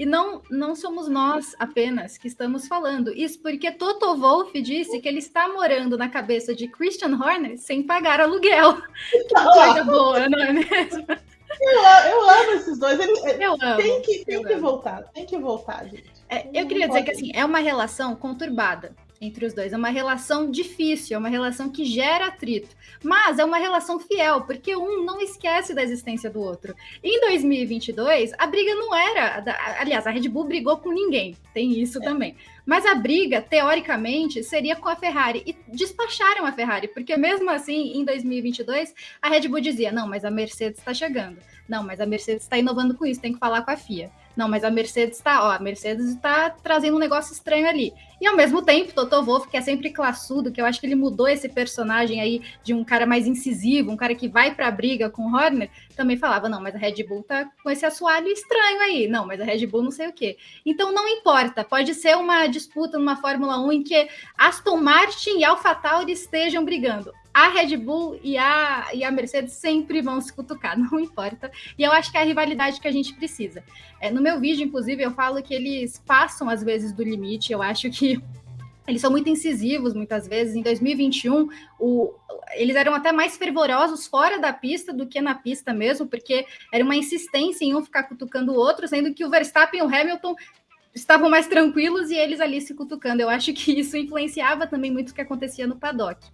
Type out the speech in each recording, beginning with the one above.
E não, não somos nós apenas que estamos falando. Isso porque Toto Wolff disse que ele está morando na cabeça de Christian Horner sem pagar aluguel. Que coisa boa, não é mesmo? Eu, eu amo esses dois. Ele, eu amo. Tem que, tem que voltar, tem que voltar, gente. É, eu queria dizer que assim, é uma relação conturbada entre os dois. É uma relação difícil, é uma relação que gera atrito, mas é uma relação fiel, porque um não esquece da existência do outro. Em 2022, a briga não era. Aliás, a Red Bull brigou com ninguém, tem isso é. também. Mas a briga, teoricamente, seria com a Ferrari. E despacharam a Ferrari, porque mesmo assim, em 2022, a Red Bull dizia: não, mas a Mercedes está chegando. Não, mas a Mercedes está inovando com isso, tem que falar com a FIA. Não, mas a Mercedes está, ó, a Mercedes está trazendo um negócio estranho ali. E ao mesmo tempo, Toto Wolff, que é sempre classudo, que eu acho que ele mudou esse personagem aí de um cara mais incisivo, um cara que vai para a briga com o Horner, também falava, não, mas a Red Bull tá com esse assoalho estranho aí. Não, mas a Red Bull não sei o quê. Então não importa, pode ser uma disputa numa Fórmula 1 em que Aston Martin e AlphaTauri estejam brigando a Red Bull e a, e a Mercedes sempre vão se cutucar, não importa. E eu acho que é a rivalidade que a gente precisa. É, no meu vídeo, inclusive, eu falo que eles passam às vezes do limite. Eu acho que eles são muito incisivos muitas vezes. Em 2021, o, eles eram até mais fervorosos fora da pista do que na pista mesmo, porque era uma insistência em um ficar cutucando o outro, sendo que o Verstappen e o Hamilton estavam mais tranquilos e eles ali se cutucando. Eu acho que isso influenciava também muito o que acontecia no paddock.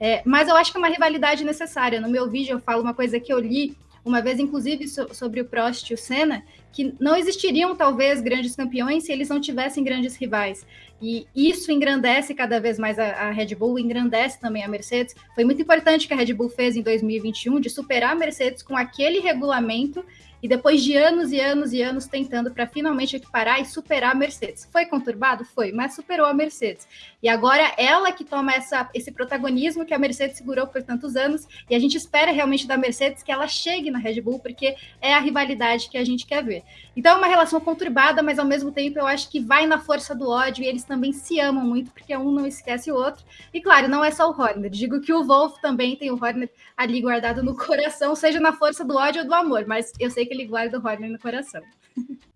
É, mas eu acho que é uma rivalidade necessária. No meu vídeo eu falo uma coisa que eu li uma vez, inclusive, so, sobre o Prost e o Senna, que não existiriam talvez grandes campeões se eles não tivessem grandes rivais. E isso engrandece cada vez mais a, a, Red Bull, engrandece também a Mercedes. Foi muito importante que a Red Bull fez em 2021 de superar a Mercedes com aquele regulamento e depois de anos e anos e anos tentando para finalmente equiparar e superar a Mercedes. Foi conturbado? Foi, mas superou a Mercedes. E agora ela que toma essa, esse protagonismo que a Mercedes segurou por tantos anos, e a gente espera realmente da Mercedes que ela chegue na Red Bull, porque é a rivalidade que a gente quer ver. Então é uma relação conturbada, mas ao mesmo tempo eu acho que vai na força do ódio, e eles também se amam muito, porque um não esquece o outro. E claro, não é só o Horner, digo que o Wolf também tem o Horner ali guardado no coração, seja na força do ódio ou do amor, mas eu sei que ele guarda o Horner no coração.